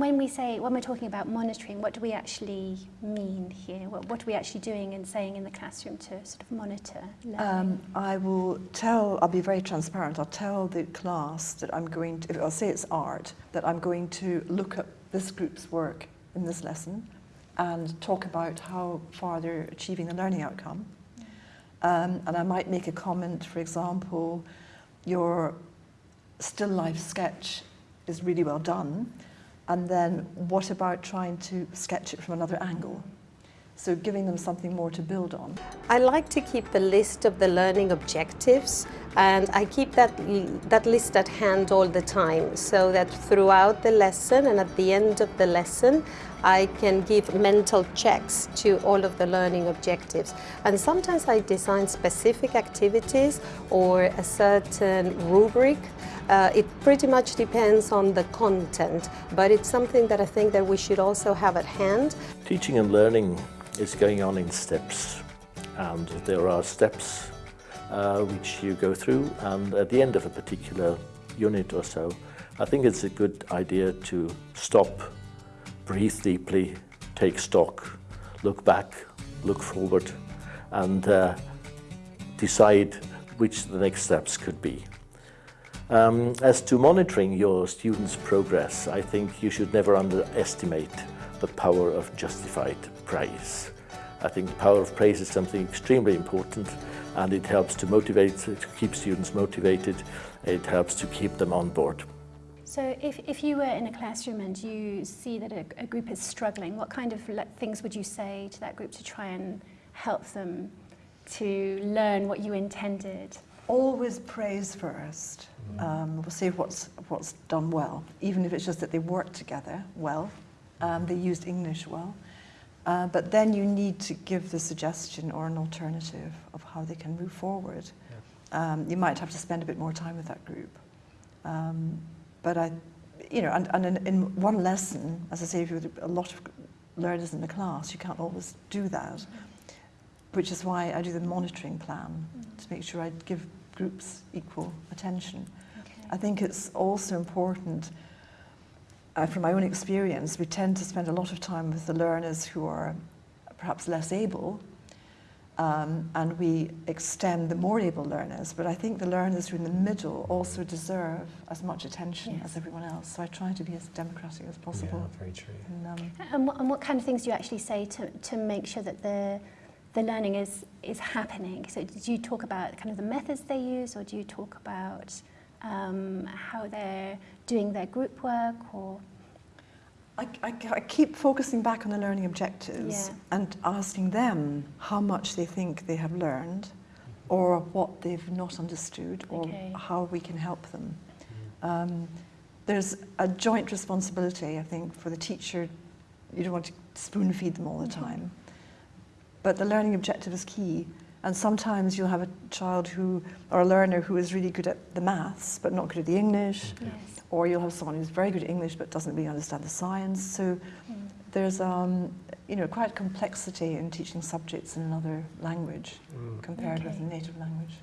and when we say, when we're talking about monitoring, what do we actually mean here? What, what are we actually doing and saying in the classroom to sort of monitor learning? Um, I will tell, I'll be very transparent, I'll tell the class that I'm going to, I'll say it's art, that I'm going to look at this group's work in this lesson and talk about how far they're achieving the learning outcome. Um, and I might make a comment, for example, your still life sketch is really well done, and then what about trying to sketch it from another angle? So giving them something more to build on. I like to keep the list of the learning objectives and I keep that, that list at hand all the time so that throughout the lesson and at the end of the lesson I can give mental checks to all of the learning objectives. And sometimes I design specific activities or a certain rubric. Uh, it pretty much depends on the content, but it's something that I think that we should also have at hand. Teaching and learning is going on in steps and there are steps uh, which you go through and at the end of a particular unit or so I think it's a good idea to stop, breathe deeply, take stock, look back, look forward and uh, decide which the next steps could be. Um, as to monitoring your students' progress, I think you should never underestimate the power of justified praise. I think the power of praise is something extremely important and it helps to motivate, to keep students motivated, it helps to keep them on board. So if, if you were in a classroom and you see that a, a group is struggling, what kind of things would you say to that group to try and help them to learn what you intended? Always praise first. Um, we'll say what's, what's done well, even if it's just that they worked together well, um, they used English well. Uh, but then you need to give the suggestion or an alternative of how they can move forward. Yeah. Um, you might have to spend a bit more time with that group. Um, but I, you know, and, and in, in, one lesson, as I say, if you have a lot of learners in the class, you can't always do that, mm -hmm. which is why I do the monitoring plan mm -hmm. to make sure I give groups equal attention. Okay. I think it's also important uh, from my own experience, we tend to spend a lot of time with the learners who are perhaps less able, um, and we extend the more able learners, but I think the learners who are in the middle also deserve as much attention yes. as everyone else. So I try to be as democratic as possible. Yeah, very true. And, um, and, what, and what kind of things do you actually say to, to make sure that the, the learning is, is happening? So do you talk about kind of the methods they use, or do you talk about um, how they're doing their group work or I, I, I, keep focusing back on the learning objectives yeah. and asking them how much they think they have learned or what they've not understood or okay. how we can help them. Um, there's a joint responsibility, I think, for the teacher. You don't want to spoon feed them all the mm-hmm. time. But the learning objective is key. And sometimes you'll have a child who, or a learner who is really good at the maths, but not good at the English. Yes. Or you'll have someone who's very good at English, but doesn't really understand the science. So mm. there's, um, you know, quite complexity in teaching subjects in another language mm. compared okay. with a native language.